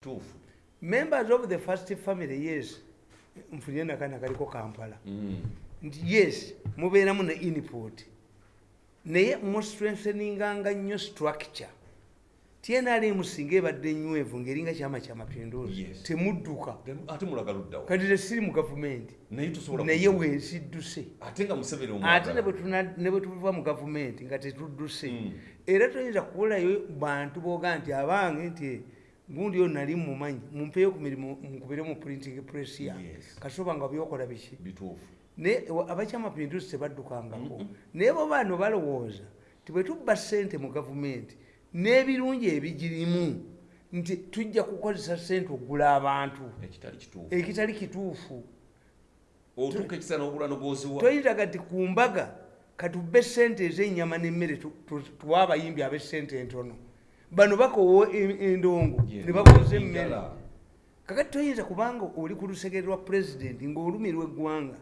tuufu members of the first family yes. Nfunire nakana kaliko kampala. Mm. nti yes mubeeramu ne input. Naye mustrengtheninganga nnyo structure. Tnrm singa ebadde nywevu ngaeringa kyama kyamapinduzi. Yes. temudduka. Kati tesiri mu gavumenti. Naye wensidduse ate ne omwagala. bwe tuna- ne bwe tuva mu gavumenti nga tetudduse. Mm. era toyinza kubulayo bantu boga nti abange nti gundi oyo nali mumanyi mumpeyo ku mirimu nkubire mu printing press Yes. kasoba nga byokola biki? Bituufu. Naye wa- abakyamapinduzi tebaddukangako. Naye bo bano balowooza ti bwe tubba ssente mu gavumenti n'ebirungi ebigirimu nti tujja kukozesa ssente okugula abantu. Ekitali kituufu. Toyinza kati ku mbaga katubbe ssente ez'ennyama n'emmere tu- tu- tuwe abayimbi ab'essente entono bano bakowa e- endongo ne baguza emmere. Kakati toyinza kubanga oli ku lusegere lwa pulezidenti ng'olumirwa eggwanga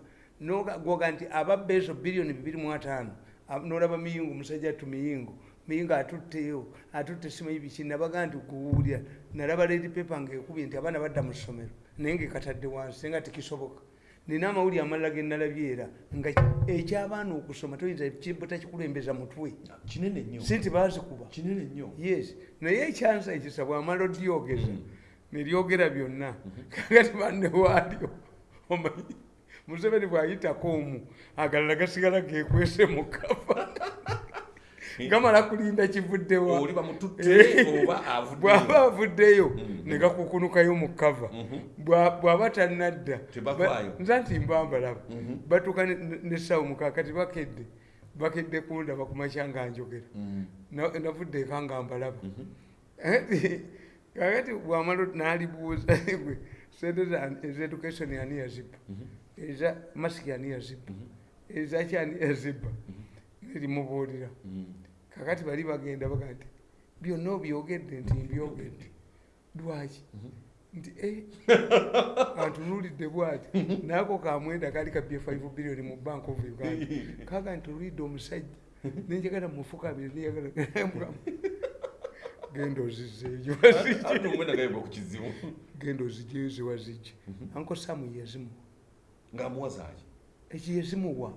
goga nti ababba ezo biliyoni bibiri mu ataano ab- n'olaba miyingo musajja atu miyingo miyingo atutteyo atutte simanyi biki nabaga nti kuwulira nalaba ledi pepa ngaekubye nti abaana badda mu ssomero naye ngaekatadde wansi nga tekisoboka nina amawulire amalala ge nalabye era nga ekyabaana okusoma toyinza butakikulembeza mutwe. Sinti kinene nnyo. Yes. Naye ekyansa ekisa bwamala odyogeza. Neryogera byonna. Kakati banne waalyo omanyi? Museveni bwayitako omu agalala gasigala gekwese mu kava gamala kulinda kivuddewa oba bw'aba avuddeyo avuddeyo ne gakukunukayo mu kava Bwa- bw'aba tannadda. Ba- nza nti mbambalaba batuuka ne- nesawo mukakati bakedde bakedde kundaba kumakya nga njogera. Na- navudde eka nga mbalaba. Kakati bwamala nalibuuza gwe sente ez'education ani yazibba? Eza masiki ani yazibba? Ezaki ani yazibba? Nerimubuulira kakati bali bagenda baga nti byonna obyogedde nti mbyogedde lwaki? Nti eh, antunuulidde bwati. Naako kamwenda kali kabye 5 biliyoni mu bank of uganda. Kaga ntunuulidde omusajja nenjagala mufukamire neyagala genda kizibu. Genda ozijjeyo ziwazijje anko samu yazimu ng'amuwazaaki ekyo yazimuwa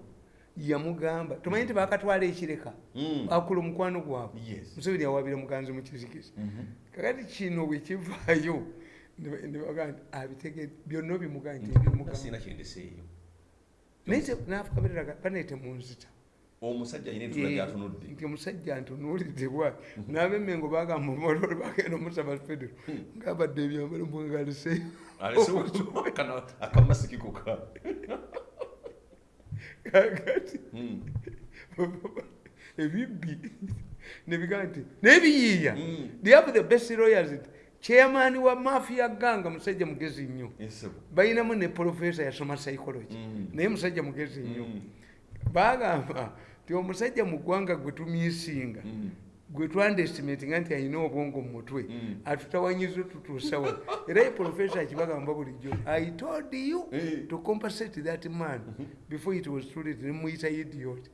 yamugamba tomanyi nti bakatwala ekireka? Akula omukwano gwabwe. Museveni yawabira muganzi mukizikizi kakati kino bwekivaayo abitegedde byonna ebyomugamba kyendeseeyo naye nafukamirira baneete munzita omusajja alina entula gyatunudde nti omusajja ntunuulidde bwati n'abemmengo bagamba omololo bagenda omusaba federo ngabadde ebyambalo mwengaliseyo alesewo akamasiki koka kakati ebibbi nebigaa nti nebiyiiya Mm. they have the best lawyers. Chairman wa mafia ganga musajja mugezi nnyo balinamu ne profesa yasoma psychology. Naye musajja mugezi nnyo bagamba ti omusajja mu ggwanga gwe tumyisinga. Gwe twandestimatinga nti alina obwongo mu mutwe. Mm. atutawanyiza tutuusawa era ye profesa akibagamba bulijjo i told you to compensate that man before it was too late. Nemuyita idiot.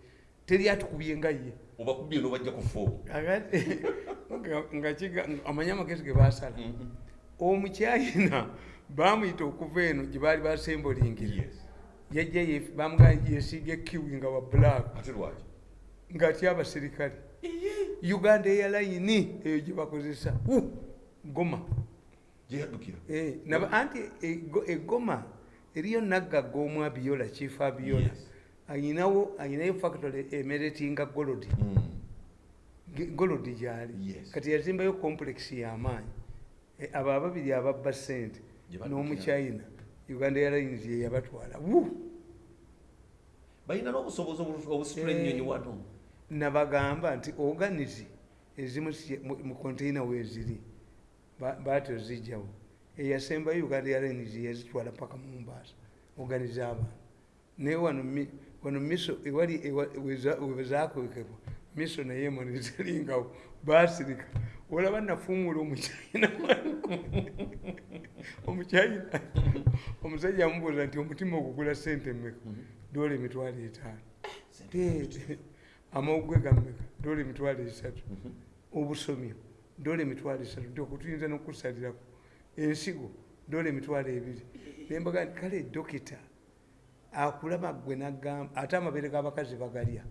Teri atukubye nga ye. Obakubye nobajja ku fo Kakati, nga- nga kiga- amanye amagezi ge basala omukyayina bamuyita okuva eno gye baali basembolingira yajja ye- bamuga yesiiga ekiwi nga wa black. Ng'atya abaserikale uganda airline eyo gye bakozesa Wu! goma Eh, anti ego- egoma eriyo naggaga omu abiola chief abiola Yes. ayinawo ayinayo factory emeretinga golodi Mm. Ge- golodi gyali kati yazimbayo complex y'amaanyi Eh, abo ababiri ababba sente n'omuchina uganda airlines ye yabatwala Wu! balina n'obusobozi obu- obusitula Eh. ennyonyi wano nabagamba nti organizi ezimu si- mu- mu konteina weeziri ba- baati ozijjawo eyasembayo uganda airlines yazitwala paka mumbaasa organizi abantu. Naye wano mi- wano miso ewali ewa- weza- wezakwekebwa miso naye emoni zeringawo basirika olaba nafuumula omukyayina omukyayina. Omusajja amubuuza nti omutima ogugula sente mmeka? Dola emitwalo etaano amawugwe gammeka dola emitwalo esatu. Obusomyo dola emitwalo esatu. Nti okutuyinza nokusalirako ensigo? Dola emitwalo ebiri. Nembaga nti kale dokita akulaba gwe nagamba ate amabeere g'abakazi bagalya.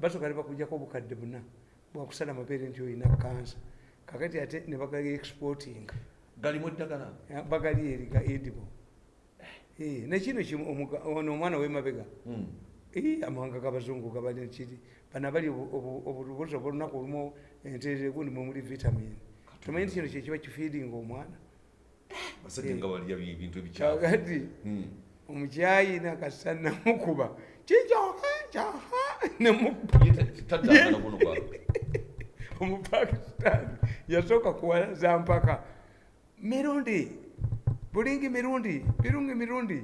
Basooka nebakujjako obukadde buna. Bwakusala amabeere nti olina kansa kakati ate nebagali exporting. Galimu eddagala? Bagali eri ga edible. Eh, nekino ono omwana wemabega. Mm. Eh, amawanga g'abazungu gabali kiri bano abali obu- obu- obubuzi obulunaku olumu enteere gundi mwemuli vitamin. Tomanyi nti kino kyekiba kifiidinga omwana? Basajja nga balya bi- bintu ebikyafu kakati Mm. omukyayi nakasa namukuba. Kijoka kyaha nemukuba Ye ta- taddangana guno kwa omupakistan yasooka kuwalaza mpaka. Mirundi bulingi mirundi birungi mirundi.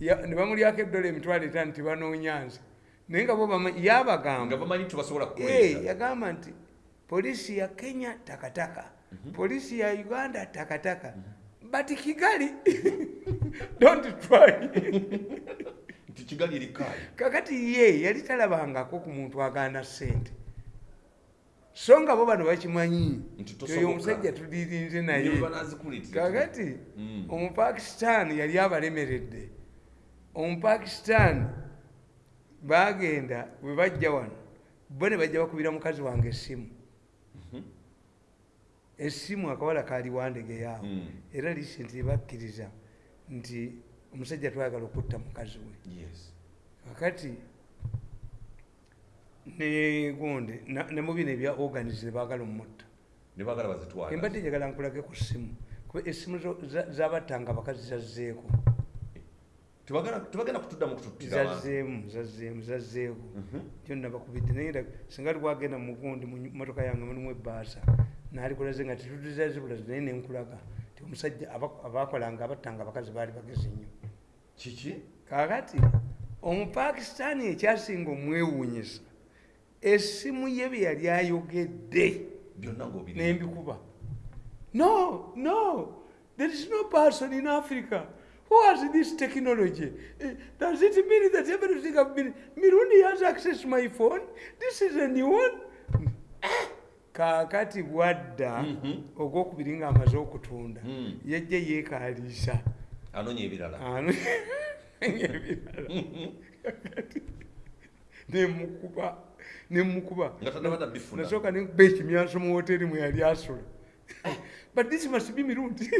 Ya- ne bamulyako eddola emitwalo etaano tibanoonya nze naye nga bo bama- nga yabagamba bamanyi tebasobola Eh, kukweza yagamba nti polisi ya kenya takataka. Polisi ya uganda takataka. But kigali don't try. Kakati ye yali talabangako ku muntu agaana sente so nga bo bano bakimanyi oyo omusajja tuliirinze naye. Kakati Mm. omupakisitaani yali abalemeredde omupakisitaani bagenda bwe bajja wano bo ne bajja bakubira mukazi wange essimu. Essimu akawala kaali wandegeyaawo Mm. era lisenti bakkiriza nti omusajja twagala okutta mukazi we. Yes. Kakati ne gundi na- ne mu bino ebya organize bagala omutta embadde njagala nkulage ku ssimu kuba essimu zabattanga abakazi zazzeeko tebagenda zazzeemu zazzeemu zazzeeko Mhm. kyo nabakubidde naye nda singa lwagenda mugundi mu motoka yange mulimu ebbaasa nalikulaze nga tetutuzazibulazi naye nenkulaga ti omusajja aba- abakolanga abattanga abakazi baali bagezi nnyo. Kiki? Kakati omupakisitaani ekyasinga omwewuunyisa essimu ye bye yali ayogedde nembikuba no no there is no person in africa who has this technology? Eh, does it mean that everything have been mirundi has access to my phone? This is a new one. Kakati bwadda Mhm. ogwokubiri nga amaze okutunda Mm. yajja yeekaliisa anoonya ebirala. Ano ebirala. Kakati. Nemukuba nemukuba nga tannabadda bifuna. Nasooka nenkuba ekimyanso mu woteri mwe yali asula. But this must be mirundi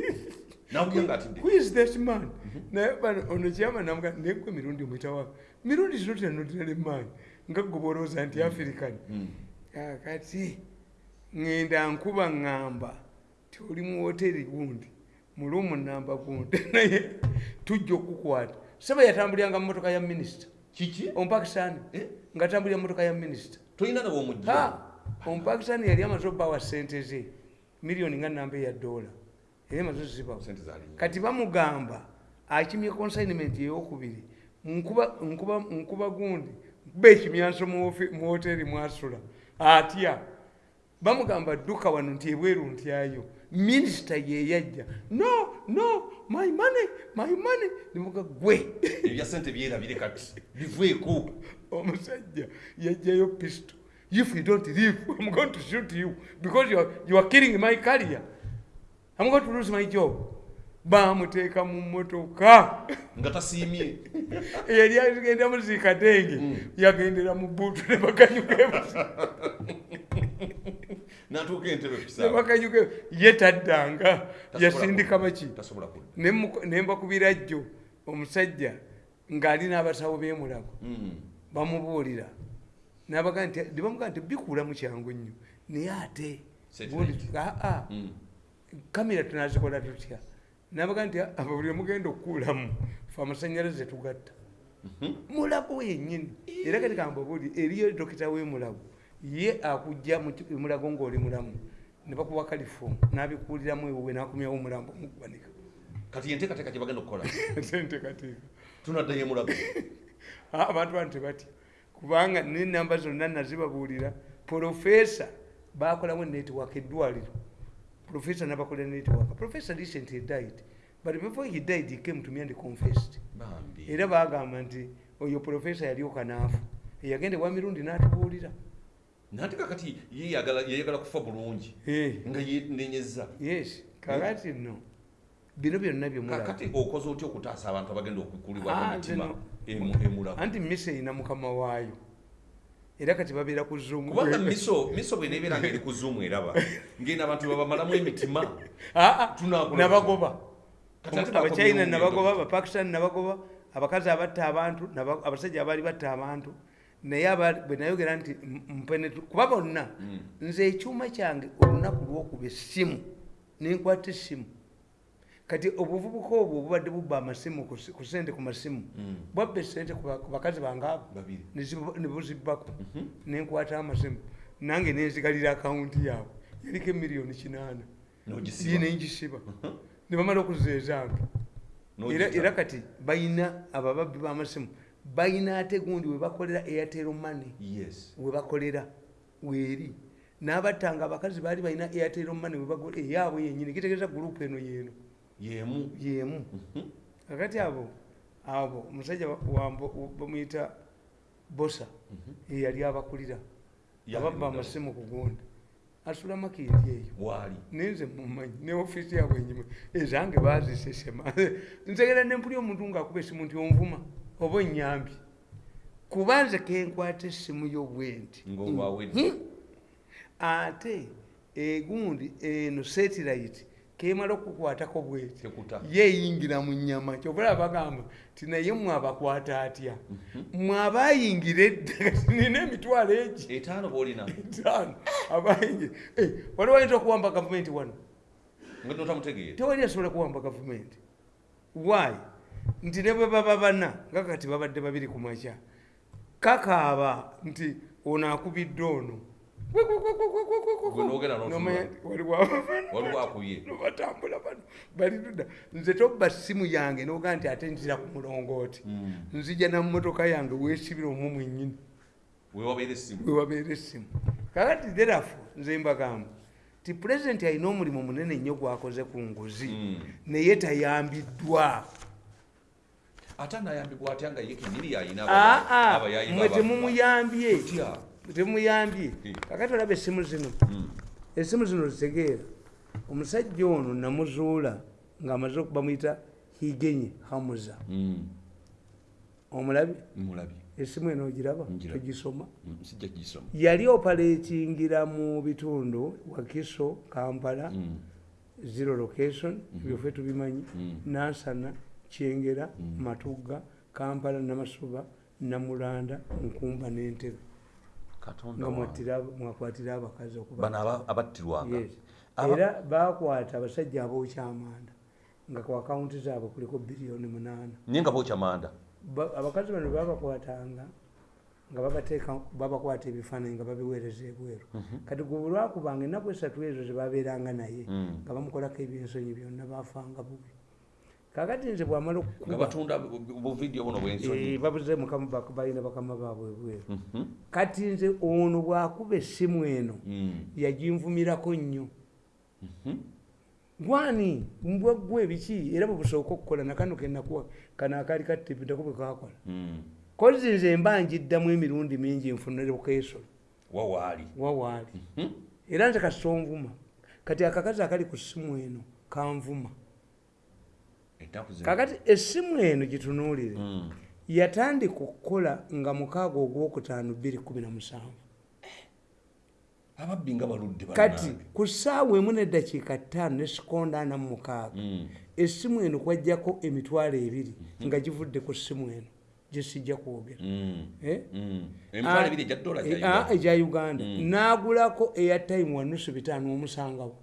who is this man? Naye bano ono kyama namuga nekwe mirundi omwitawa mirundi zino tinanotera emaanyi nga gwe olowooza nti african. Mm. kakati ŋŋenda nkuba ŋŋamba ti oli mu woteri gundi mulumu namba gundi. Naye tujja okukukwata saba yatambuliranga mu motoka ya minisita. Kiki? Omupakisitaani Eh? ngaatambulira mu motoka ya minisita. Tolina nawe omujja Ha! omupakisitaani yali amaze obbawa sente ze miliyoni nga namba eya dola kati bamugamba akimye consignment eyokubiri nkuba gundi nkuba ekimyanso mu hoteri mwasula atya? Bamugamba dduka wano nti ebweru ntyayo minisita yeyajja no no my money my money. Nimuga gwe. Ebya sente byerabire kati biveeko omusajja yajjayo pisto if you don't leave i'm going to shoot you because you are, you are killing my career i'm going to lose my job bamuteeka mu motoka nga tasiimye. Eyali agenda muzikatenge Mm. yagendera mu buutu nebakanyukebusi natuuka entebe kukisaa nebakanyuke ye taddanga yasindika maki Nemu- nembakubira jjo omusajja ng'ali n'abasawo b'emulago Mm. bamubuulira. Nabaga nti nebamugaa nti bikuulamu kyangu nnyo naye ate aa. Mm. Kamera tunazikola tutya? Nabaga nti buli mugenda okukuulamu fe amasanyalaze tugatta. Mhm. mulago yennyini era kati kambabuuli eriyo dokita w'emulago ye akujja mulago ng'oli mulamu ne bakuwa kalifomu n'abikuuliramu ewuwe n'akumyawo omulambo omukubanika. Kati yenteekateeka gye bagenda okukola? Senteekateeka tunaddayo emulago Ah, abantu bano tebatya kubanga nenamba zonna nazibabuulira profesa bakolamu network eddwaliro profesa nabakolera network. Profesa recently died but before he died he came to me and confessed. Bambi. Era bagamba nti oyo profesa yalyoka naafu eyagenda ewa mirundi n'atubuulira. Nate kakati yeyagala yeyagala kufa bulungi Eh, nga yenenyeza yes kakati no bino byonna byemulaba kakati okoze otya okutaasa abantu abagenda okukulibwa Ah, emitima zino- emu- emulamu anti miso erina mukama waayo era kati babeera ku zoom. Kubanga miso miso bwenebeera ngaeri ku zuumu eraba. Ngenda abantu babamalamu emitima Ah, ah, nabagoba. Abachina nabagoba abapakistan nabagoba abakazi abatta abantu abasajja abaali batta abantu. Naye bwe nayogera nti mpenetu kuba bonna Mm. nze ekyuma kyange olunaku lwokuba essimu nenkwata essimu kati obuvubuka obwo obubadde bubba amasimu ku sente ku masimu. Mm. bwabba esente ku ba- ku bakazi bange abo babiri. Ne buzibbako. Mhm. nenkwata amasimu. Nange nenzigalira akawunti yaabwe. Yaliko emiliyoni kinaana. N'ogisiba. nengisiba nebamala okuzeezange era, kati bayina abababbi b'amasimu bayina ate gundi webakolera airtel money. Yes. Webakolera weeri. N'abattanga abakazi baali balina airtel money eyaabwe yenyini kitegeeza gurupu eno yeeno yemu. Yemu. Mhm. kakati abo abo omusajja bamuyita bosa eyali abakulira. Yali ababba amasimu ku gundi. Asula makindi eyo. Waali. Nenze mumanyi ne ofiisi yabwe enyuma ezange bazisesema nzegera nempuli omuntu ngaakuba esimu nti onvuma oba enyambi kuba nze kenkwata essimu yobwenti. Ng'olwawedde. ate egundi eno setilayiti kemala okukwatako bweti tekuta yeeyingira mu nyama kyobula bagamba ti naye mwabakwata atya? Mhm. mwabayingira edda nina emitwalo egi. Etaano boolina etaano. Abayingira Eh, waliwo ayinza okuwamba gavumenti wano? Tewali asobola kuwamba gavumenti. Why? Nti ne bwe baba bana nga kati babadde babiri ku makya. Kakaaba nti ono akubidde ono Gwe n'ogenda n'otunula. N'omanya nti waliwo waliwo akubye batambula bano bali ludda nze tobba simu yange noga nti ate nzira ku mulongooti. Mm. nzija namumotoka yange mwennyini. Wewabeera essimu. Wewabeera essimu. Kakati therafo nze mbagamba ti pulezidenti alina omulimu munene nnyo gwakoze ku nguzi Mm. naye tayambiddwa. Ate anayambibwa atya nga ye kenyini yayina aa abayayi mwe temumuyambye? Temuyambye Eh. kakati olaba essimu zino? Mm. esimu zino zitegeera omusajja ono namuzuula ng'amaze bamuyita higenye hamuza. Mm. omulabi? Mulabye esimu eno ogiraba? Togisoma? Yali opaletingira mu bitundu wakiso kampala zero location byoffe tubimanyi. Nansana kyengera matugga kampala namasuba namulanda nkumba n'entebe katonda nga wange. mwattira- mwakwatira abakazi okuba bano aba- abattirwanga. Era bakwata abasajja abookyamanda nga ku akawunti zaabwe kuliko biliyoni munaana. Naye nga bookya manda Ba- abakazi bano babakwatanga nga babateeka babakwata ebifaananyi nga babiweereza ebweru. Kati gwe bulwakubanga ennaku esatu ezo zebabeeranga naye Mm. nga bamukolako ebyensonyi byonna bafanga bubi kakati nze bwamala buno eh, balina bakama baabwe ebweru Mhm. kati nze ono bwakuba essimu eno Mm. yaginvumirako nnyo. Mhm. gwani mbwaggwa ebiki era bwebusooka okukola nakano kenakuwa kano akaali katipitako bwe kakola Mm. kozi nze mba njiddamu emirundi mingi nfunire bukeeso. Wawaali wawaali Mhm. era nze kasita onvuma kati akakazi akali ku ssimu eno kanvuma kakati essimu eno gitunuulire Mm. yatandika okukola nga mukaaga ogwokutaano 217 ababbi nga baludde kati ku ssaawa emu neddakiika ttaano ne sikonda ana mu mukaaga Mm. essimu eno kwajjako emitwalo ebiri nga givudde ku ssimu eno gyesijja kwogera. Eh? Egya ah, Uganda. egya uganda n'agulako airtime wa nusu bitaano omusangawo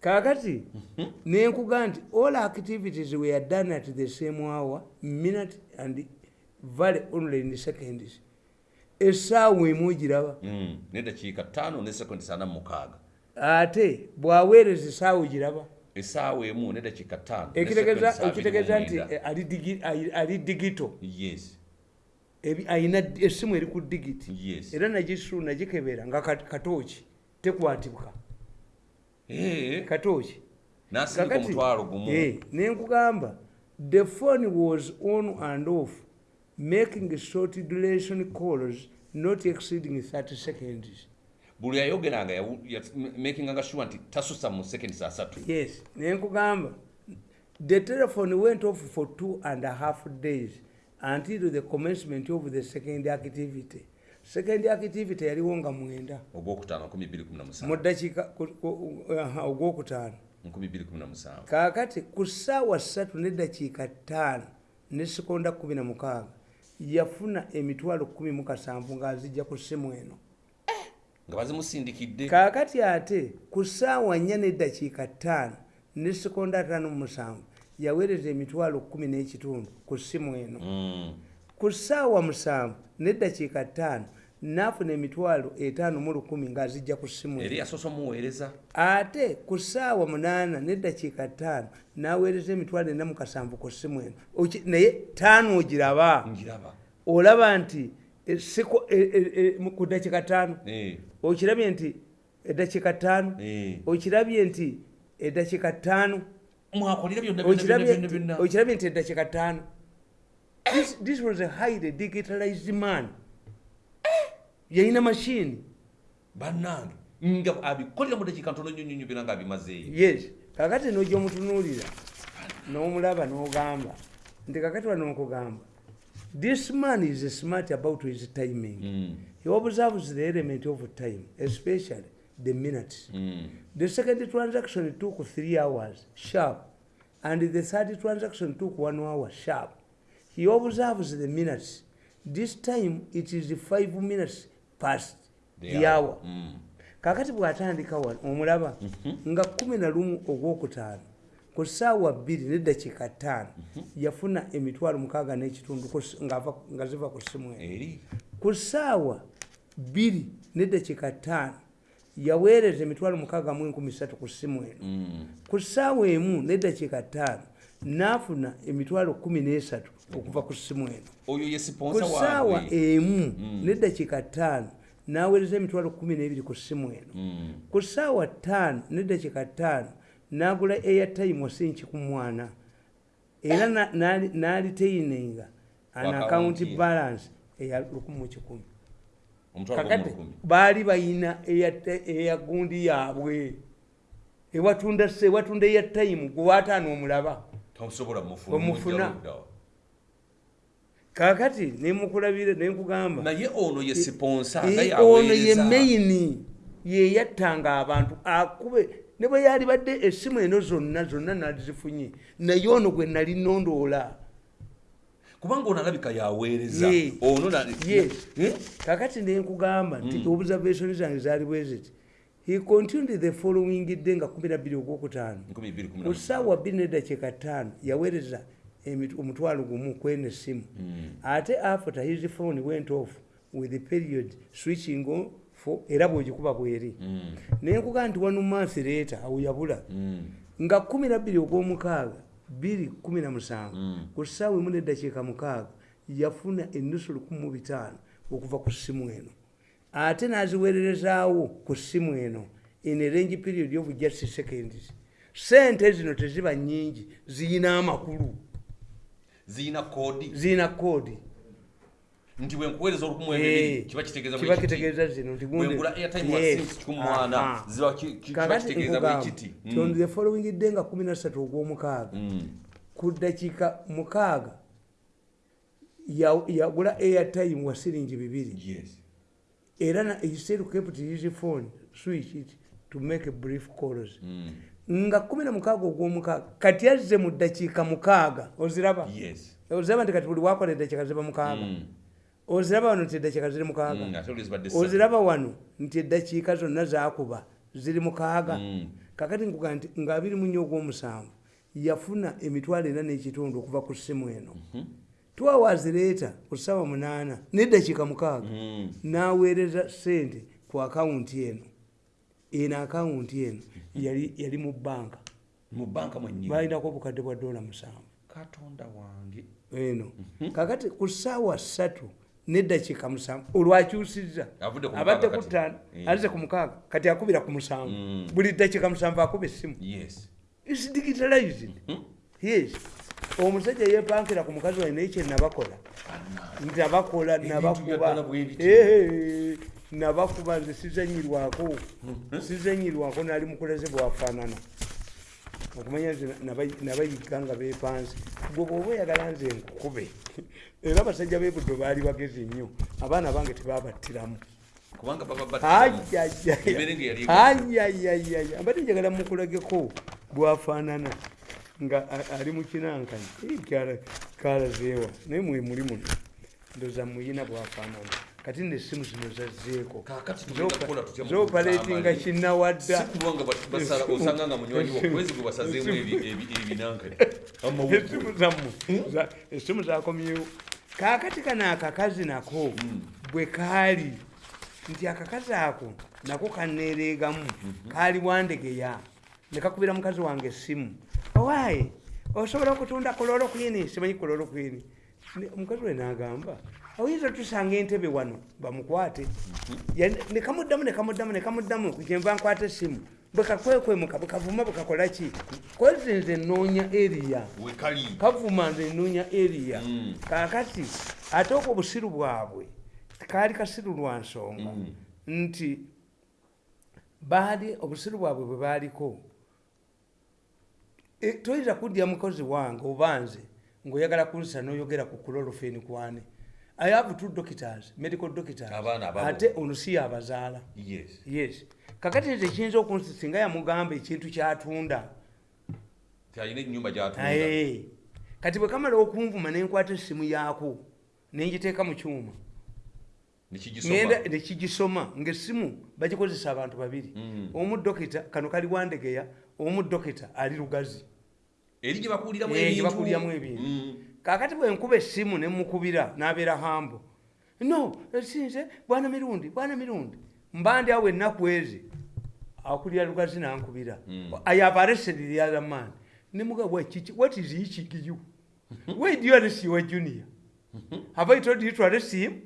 kaakati nenkuga nti all activities we are done at the same hour minute and valley only in seconds. Essaawa emu ogiraba Mm. n'eddakiika ttaano ne sekondi sana mu mukaaga. Ate bwaweereza essaawa ogiraba essaawa emu n'eddakiika ttaano ne ekitegeeza nti ali digi- ali- ali digito. Yes. Ayina essimu eri ku digiti. Yes. Era nagisu nagikebera nga kat- katooki tekwatibwa. Eh, katooki n'asindika Kakati, omutwalo gumu. eh, nenkugamba the phone was on and off making short duration calls not exceeding 30 seconds. Buli yayogeranga ya- makinganga sure nti tasusa mu seconds asatu. Yes nenkugamba the telephone went off for two and a half days until the commencement of the second activity second activity yaliwo nga mwenda. Ogwokutaano 217 mu dakiika ku- ku- aha, ogwokutaano. 217 kaakati ku ssaawa ssatu neddakiika ttaano ne sekonda kumi na mukaaga yafuna emitwalo kumi mu kasanvu ng'azijja ku ssimu eno. Nga bazimusindikidde. Kaakati ate ku ssaawa nnya neddakiika ttaano ne sekonda ataano mu musanvu yaweereza emitwalo kumi n'ekitundu ku ssimu eno. Mm. ku ssaawa musanvu neddakiika ttaano n'afuna emitwalo etaano mu lukumi ng'azijja ku ssimu eri eno yasoose omuweereza. Ate ku ssaawa munaana neddakiika ttaano n'aweereza emitwalo ena mu kasanvu ku ssimu eno. Naye ttaano ogiraba. Olaba nti eh, eh, mu- ku ddakiika ttaano. Eh, okirabye nti eddakiika ttaano. Eh. okirabye nti eddakiika ttaano. Okirabye nti- eddakiika ttaano. This- this was a highly digitalized man yalina mashini bannange nga abikolera mu dakiika ntono nnyo nnyo byonna ngaabimazeeyo yes. Kakati nojja omutunuulira n'omulaba n'ogamba nti kakati wano nkugamba this man is smart about his timing. Mm, he observes the element of time especially the minutes. Mm. the second transaction took three hours sharp and the third transaction took one hour sharp. He observes the minutes. This time it is five minutes past the hour. Mm. kakati bw'atandika wano omulaba nga kumi na lumu ogwokutaano ku ssaawa bbiri neddakiika ttaano yafuna emitwalo mukaaga n'ekitundu nga ziva ku ssimu eno. Ku ssaawa bbiri neddakiika ttaano yaweereza emitwalo mukaaga mu enkumi ssatu ku ssimu eno. Mm. ku ssaawa emu neddakiika ttaano n'afuna emitwalo kumi n'esatu okuva ku ssimu eno. Oyo ye ku siponsa ssaawa waabwe emu neddakiika ttaano n'aweereza emitwalo kumi n'ebiri ku ssimu eno. Mm. ku ssaawa ttaano neddakiika ttaano n'agula airtime wasinki ku mwana. Era na- n'ali- n'aliteininga an Ku account account ye. balance eya lukumi mu kikumi kakati gomulukumi baali bayina eya gundi yaabwe. Ewatunda se- ewatunda airtime gwewaataano omulaba tosobola mufuna kakati nemukulabire nenkugamba naye ono ye siponsa Eh, nga ono ye maini yeyattanga abantu akube ne bwe yali badde essimu eno zonna zonna nalizifunye naye ono gwe nali nondoola kubanga ono alabika yaweereza. Ono. Eh? kakati nenkugamba nti observation zange zaali bwe ziti he continued the following day nga 12 ogwokutaano 217. ku ssaawa bbiri neddakiika ttaano yaweereza omutwalo gumu kwena essimu ate after his phone went off with the period switching era bwegikuba bweri Mm. naye nkugaa nti one month leeta awo yabula Mm. nga kumi nabbiri ogw'omukaaga bbiri kumi na musanvu Mm. ku ssaawa emu neddakiika mukaaga yafuna ennusu lukumi mu bitaano okuva ku ssimu eno ate n'aziweererezaawo ku ssimu eno in a range period of just seconds sente zino teziba nnyingi ziyina amakulu ziyina koodi ziyina koodi nti bwenkuweereza olukumu Eh, ebibiri kiba kitegeeza zino nti gundi- bwengula airtime wa Yes. cents kikumi mwana Aha. ziba ki- ki- kiba kakati kitegeeza bwe nkugamba kiti ti on the following day nga kumi nasatu ogw'omukaaga Mm. ku ddakiika mukaaga ya- yagula airtime wa siringi bibiri Yes. Era still kept his phone. Switch it to make brief calls Mm. nga kumi na mukaaga ogw'omukaaga kati azze mu ddakiika mukaaga oziraba? Yes. oziraba nti kati buli wakola eddakiika ziba mukaaga Mm. oziraba wano nti eddakiika ziri mukaaga Mm, oziraba wano nti eddakiika zonna zakuba ziri mukaaga Mm. kakati nkuga nti nga abiri mu nnyo ogw'omusanvu yafuna emitwalo ena n'ekitundu okuva ku ssimu eno. Two hours leeta ku ssaawa munaana n'eddakiika mukaaga. Mm. n'aweereza sente ku akawunti eno. Eno akawunti eno yali mu bbanka. Balinako obukadde bwa dola musanvu. Katonda wange. Eno. Kakati ku ssaawa ssatu neddakiika musanvu olwakyusizza. Abadde ku kati. ttaano azze ku mukaaga kati akubira ku musanvu. Mm. buli ddakiika musanvu akuba essimu. Yes. Is digitalized? Yes omusajja yepankira ku mukazi waye naye kye nabakola. Nti abakola nabakuba. nabakuba nze sizanyirwako sizanyirwako nali mukulaze bwafaanana. Okumanya nze naba- nabayiga nga bepanze gwe bwoba oyagala nze nkukube era abasajja bebuddo baali bagezi nnyo. Abaana bange tebabattiramu ayayayaya mbadde njagala mukulageko bwafaanana nga ali mukinankani kalazeewa naye mwe muli muno ndoza muyina bwafaanana. Kati nesimu zino zazzeeko. Zopaletinga kuzaamali? kinawadda si kulwanga ba- basala osanga nga munywanyi wo kwezi gwe basazeemu ebi- ebi- ebinankani esimu zammwe za- esimu zakomyewo kaakati kano akakazi nako bwe kaali nti akakazi ako nako kaneereegamu kaali wandegeya ne kakubira mukazi wange essimu owaaye osobola okutunda kololo kwini simanyi kololo kwini omukazi we n'agamba oyinza tusanga entebe wano bamukwate. Ya- nekamuddamu nekamuddamu nekamuddamu kyenva nkwata essimu bwe kakwekwemuka bwe kavuma bwe kakola ki? Kwezi nze nnoonya eriya kavuma nze nnoonya eriya Mm. kaakati ate okwo obusiru bwabwe kaali kasiru lwa nsonga. Mm. nti baali obusiru bwabwe bwe baaliko toyinza kuddya mukozi wange oba nze ng'oyagala kunsa n'oyogera ku kulolofeni kwane. I have two doctors medical doctors. Ate ono si yabazaala. Yes. Yes. Kakati nze kiyinza okunsi singa yamugamba ekintu kyatunda. Tyalina enyumba gyatunda. Kati bwe kamala okunvuma nenkwata essimu yaako nenjiteeka mu kyuma. Nekigisoma ngaessimu bagikozesa abantu babiri. Mm. omu dokita kano kali wandegeya omu dokita ali lugazi eri gye bakuuliramu Eh, ebintu. Mm. kakati bwe nkuba essimu nemukubira n'abeera hambo. No esinze bwana mirundi bwana mirundi. Mba ndi awo ennaku ezi. Akulira lugazi nankubira. Mm. i have arrested the other man. Nemuga what is you? Why do you arrest your junior? Have i told you to arrest him?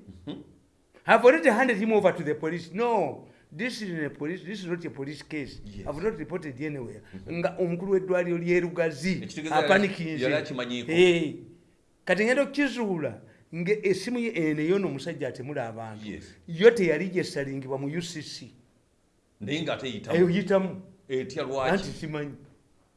Have already handed him over to the police. No this is a police this is not a police case. Yes. i've not reported anywhere. Nga omukulu w'eddwaliro lyerugazi yali- apanikinze yali. Eh, kati ngenda okukizuula nga esimu ye eno eyo n'omusajja atemula abantu. Yes. yo teyali gyesalingibwa mu ucc naye ng'ate eyitamu eyitamu etya anti lwaki simanyi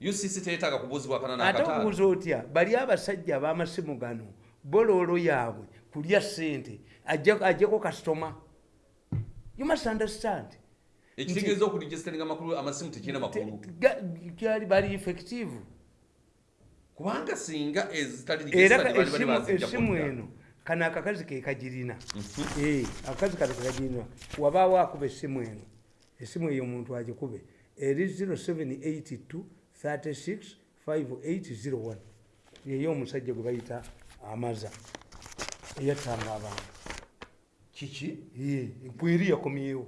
ucc teyeetaaga kubuuzibwakana ate n'akataano okubuuza otya bali abasajja ab'amasimu gano boloolo yaabwe kulya ssente ajja- ajjako kasitoma you must understand. Ekitegeeza okuligisteringa amakulu amasimu tekirina makulu. gyali bali effective. Kubanga singa era esimu- eno kano akakazi ke kagirina. Eh, akakazi kano kekagirina wabaawo akuba esimu eno. Esimu eyo omuntu agikube. Eri 0782 36 5801 yeyo omusajja gwe bayita amaza. Eyattanga abantu kiki bweri yakomyewo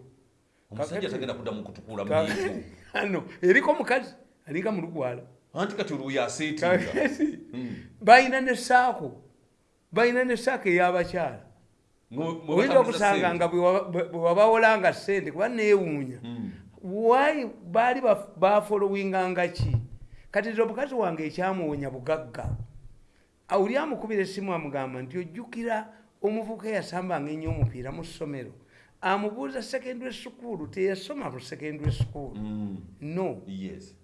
omusajja tagenda kudda mu kutukula Ka- muyigo ano eriko mukazi alinga mulugwala anti kati olwo yaseetinga kakati Mm. balina nesaako balina nesaako ey'abakyala oyinza okusanga nga bwe waba- bwe bwe wabawolanga sente kuba neewuunya. Mm. wayi baali baf- bafolowinganga ki? Kati nze omukazi wange ekyamuwonya bugagga. Awuli amukubira essimu amugamba nti ojjukira omuvubuka eyasambanga ennyo omupiira mu ssomero. Amubuuza secondary school teyasoma mu secondary school no.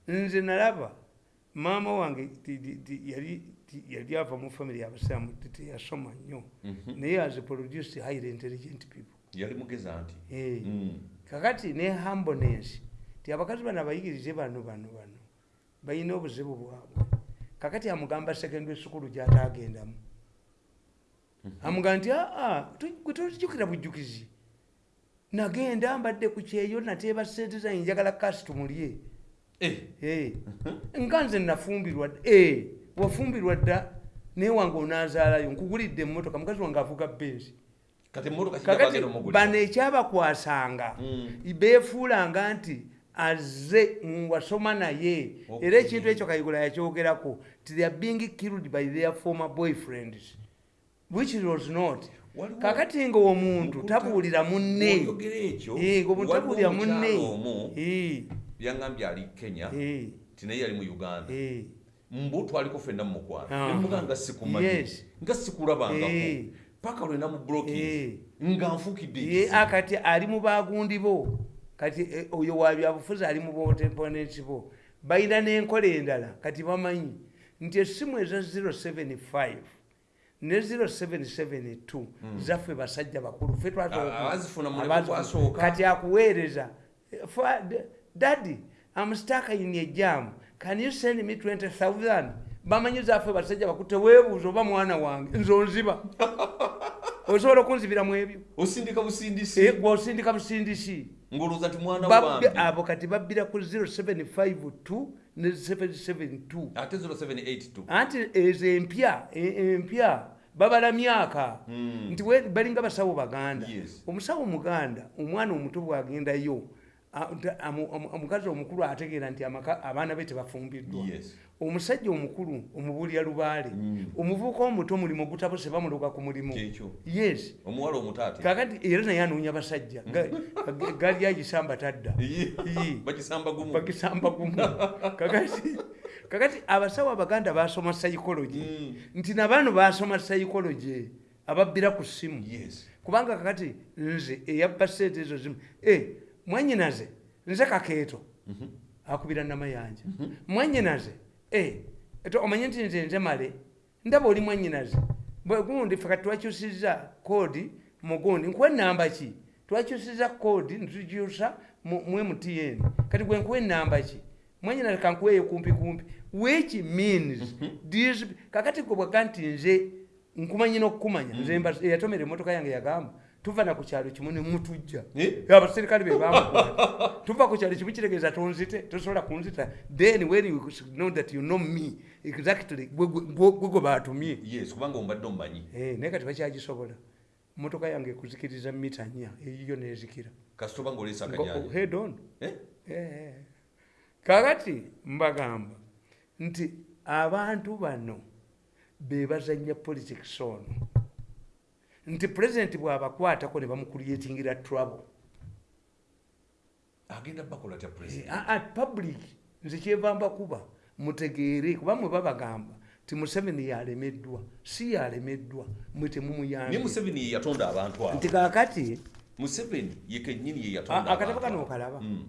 Nze nalaba maama wange yali ava mu famire yabasiramu ti- teyasoma nnyo. Mhm. naye as produced highly intelligent people. Yali mugeza nti Eh. Mm. kakati ne humbleness ti abakazi bano abayigirize bano bano bano balina obuzibu bwabwe. Kakati amugamba secondary school gyataagendamu amugamba nti aa gwe tozijukira bujjukizi nagenda mbadde ku kyeyo nateeba sente zange njagala kasi tumulye. Eh. Eh, nga nze nafumbirwa Eh, wafumbirwa dda naye wange onaazaalayo nkugulidde emmotoka mukazi wange avuga benzi kakati bano ekyabakwasanga Mm. beefuulanga nti azze wasoma naye. Era ekintu ekyo kayigula yakyogerako ti they are being killed by their former boyfriends which was not? Kakati nga omuntu tabuulira munne. Waliwo tabuulira munne. byangambye ali kenya eh, ti naye yali mu uganda. Mbu twaliko ffenna mumukwano Aha. nemuga nga sikumanyi nga sikulabangako paka lwenda mu blokis Eh. nga nfukidde akati ali mu bagundi bo. Kati eh, oyo wabyabufuzi ali mu botemponensi bo. Balina n'enkola endala kati bamanyi nti essimu eza 075 ne 0772 zaffe basajja bakulu. Ffe Hmm. Kati akuweereza. Daddy am stuck in a jam. Can you send me 20000 bamanyi zaffe basajja bakulu teweebuuza oba mwana wange nze onziba osobola okunzibiramu ebyo? Osindika busindisi. Eh, gw'osindika busindisi. Ng'olowooza nti mwana wange. abo kati babbira ku 0752 ne 772 ate 0782 anti ezo empya e- empya babala myaka Mm. nti balinga basawo baganda omusawo muganda omwana omuto bwagendayo omukazi omukulu ategeera nti abaana be tebafumbiddwa. Omusajja omukulu omubuulira lubaale Mm. omuvubuka omuto mulimu gutabuse bamuloga ku mulimu. Yes. Omuwala omuto ate? Kakati era naye anoonya basajja. Ga- gali agisamba tadda. Bagisamba gumu. Kakati abasawo abaganda basoma psychology. Mm. nti nabano basoma psychology ababbira ku ssimu yes. Kubanga kakati nze eyabba sente ezo zimu e mwanyinaze nze kakeeto. Mhm. akubira namayanja mwanyinaze e eto omanye nti nze nze male ndaba oli mwanyinaze Bwe gundi fe kati twakyusiza koodi mugundi nkuwa enamba ki? Twakyusiza koodi nitugyusa mu mtn kati gwe nkuwa enamba ki? Mwanyinaze kankuweeyo kumpi kumpi. Which means these kakati gwe bwaga nti nze nkumanyi n'okukumanya nze mba- eyatomera emmotoka yange yagamba tuva na ku kyalo kimu ne mutujja abaserikale be bamukwata tuva ku kyalo kimu kitegeeza tonzite tosobola kunzita. Then when you know that you know me exactly gwe gwe batumye yes kubanga ombadde omumanyi Eh, naye kati bakyagisobola motoka yange ekuzikiriza mita nnya eyiyo nezikira. Kasita oba ng'oleesa Ngo- akanyanja head on. Eh? Eh. kakati mbagamba nti abantu bano bebazanya politics ono nti pulezidenti bw'abakwatako ne bamukulyetingira trouble. Agenda bakola tya Eh, president a- at public nze kyevamba kuba mutegeere kuba mwe babagamba ti museveni yalemeddwa si yalemeddwa mwe naye temumuyambye museveni yatonda abantu abo. Nti kakati museveni ye kennyini ye a- yatonda akatabo kano okalaba. Mm.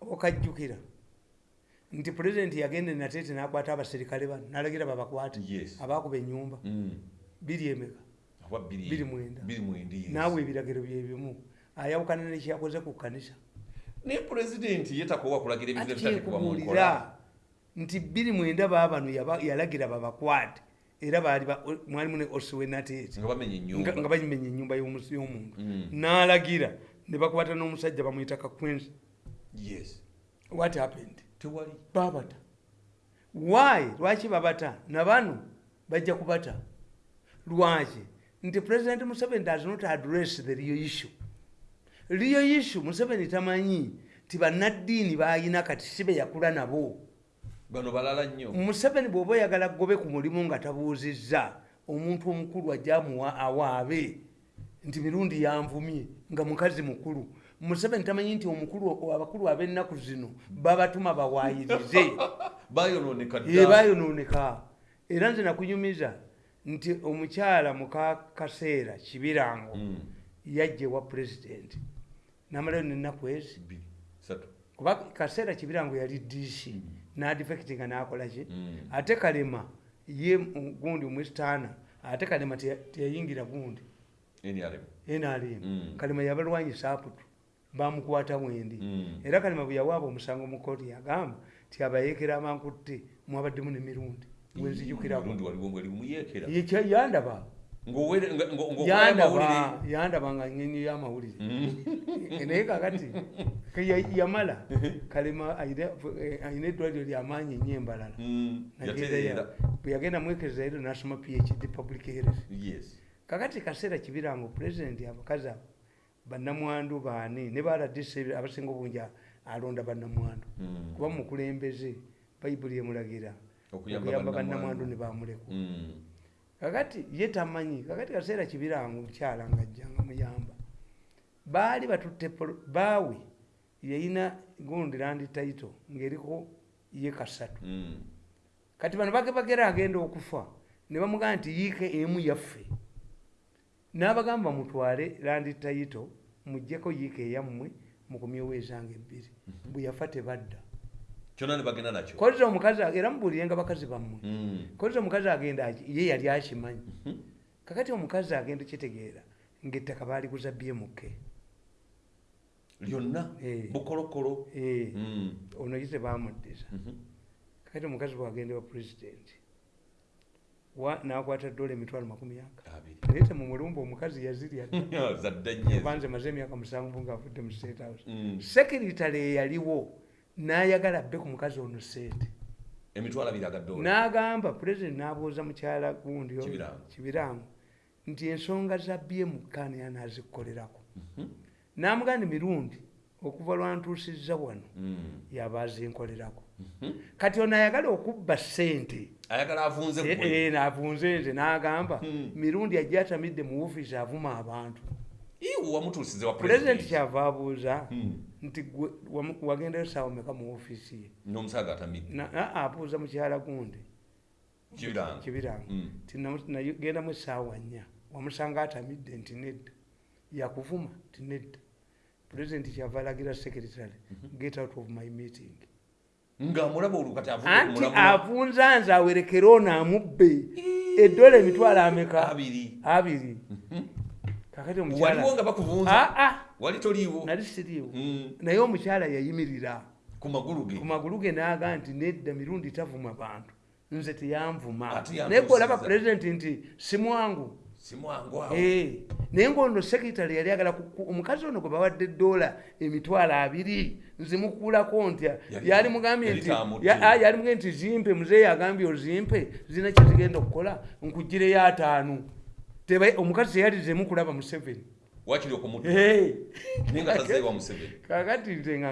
okajjukira. Nti pulezidenti yagenda nateete nakwata abaserikale bano nalagira babakwate. Yes. abakuba enyumba Mm. biri emeka Mwenda, yes. naawe ebiragiro byebimu ayawukana nekyakoze ku kkanisa. Naye pulezidenti ye takoowa kulagira ebintu kyekubuulira nti biri mwenda baabano yaba- yalagira babakwate era baali mwalimu ne osiwe nateete nga ennyumba. Y'omu- y'omuntu. Mm. n'alagira ne bakwata n'omusajja bamuyita kakwensi yes. What happened? Tewali. Babata why? Lwaki babata nabano bajja kubata. Lwaki nti president museveni does not address the real issue. Real issue museveni tamanyi ti bannaddiini bayina kati si be yakula nabo. Bano balala nnyo. Museveni bw'oba oyagala gobe ku mulimu nga tabuuzizza omuntu omukulu ajja amuwa awaabe. Nti mirundi yanvumye nga mukazi mukulu. Museveni tamanyi nti omukulu abakulu ab'ennaku zino babatuma bawaayirize bayonooneka era nze nakunyumiza nti omukyala muka kaseera kibirango Mm. yajja ewa pulezidenti namalayo nennaku ezi kuba kaseera kibirango yali dc nadifectinga nakolaki Mm. ate kalema ye gundi omwesitaana ate kalema teya- teyayingira gundi NRM. Mm. kalema yabalwanyisa aputu bamukwata mwendi Mm. era kalema bwe yawaaba omusango mu kooti yagamba ti abayeekera abankutte mwabaddemu nemirundi gwenzijukirako Mirundi waliwo mweri muyeekera Yekya- yandaba. Yandaba yandaba nga nyenyi y'amawulire Mm. naye kakati yamala kalema ayina eddwaliro lyamaanyi ennyo embalala. Mm. Bwe yagenda mwekeza ero nasoma phd public health. Kakati kaseera kibirango pulezidenti abakazi abo bannamwandu baani ne baladisi abasinga obungi alonda bannamwandu. Mm. kuba mukulembeze bayibuli emulagira Okuyamba bannamwandu. ne bamuleku Mm. kakati ye tamanyi kakati kaseera kibirango mukyala nga ajjanga muyamba baali batutte baawe yayina gundi landi taito ng'eriko ye kasatu Mm. kati bano bage bagera agenda okufa ne bamugamba nti yiike emu yaffe n'abagamba mutwale landi tayito muggyeko yiika eyammwe mukumyewo ezange ebbiri bwe yafa tebadda kyonna ne bagenda nakyo? Koza omukazi era mubuulirenga bakazi bammwe. Mm. koza omukazi agenda ye yali akimanyi. Kakati omukazi agenda kitegeera ngaettaka baaliguza bmk lyonna? Eh. bukolokolo? Eh, Mm. ono ye tebamuddiza Mhm. kakati omukazi bwagenda wa pulezidenti wa- n'akwata dola emitwalo makumi aga naye temumulumba omukazi yazirya. Dda. zadde nnyo kuba nze maze emyaka musanvu ngaavudde mu state house. Mm. sekiritale eyaliwo n'ayagala bbe ku mukazi ono sente emitwalo abiri agadoola n'agamba pulezidenti n'abuuza mukyala gundi kibirango nti ensonga za bmk niyanazikukolerako n'amugandi mirundi okuva lwantuusizza wano Mm. yaba azinkolerako. Mhm. kati ono ayagala okubba ssente. Avunze Eh, eh, nze n'agamba Hmm. mirundi ajja atamidde mu woofiisi avuma abantu. Pulezidenti kyava abuuza. Mm. Nti wagendayo saawa meka mu woofiisi ye n'omusaga atamidde Na- aa, abuuza mukyala gundi. Kibirango Mm. nti nagendamu essaawa nnya. Wamusanga atamidde nti nedda. Yakuvuma nti nedda. Pulezidenti kyava alagira secretary get out of my meeting. Anti avunza nze awerekere ono amubbe. Eddola emitwalo ameka? Abiri. Abiri. Kakati waliwo omukyala nga bakuvunza? Aa wali toliiwo nali siriiwo. Mm. naye omukyala yayimirira ku magulu ge. N'aga nti nedda mirundi tavuma bantu. Nze teyanvuma yantuusizza. naye gweolaba pulezidenti nti si mwangu. Si mwangu awo. Eh, naye ngaono sekitale yali agala omukazi ono gwe bawadde dola emitwalo abiri nzimukuulako ntya Yali- mugambye yali nti taamudde. ya- ah, nti zimpe muzeeyi agambye ozimpe zirina kyezigenda okukola nkugireyo ataano. Omukazi teyalizemu kulaba museveni wakiri okumutta Eh, naye nga tazeewa museveni. kakati nze nga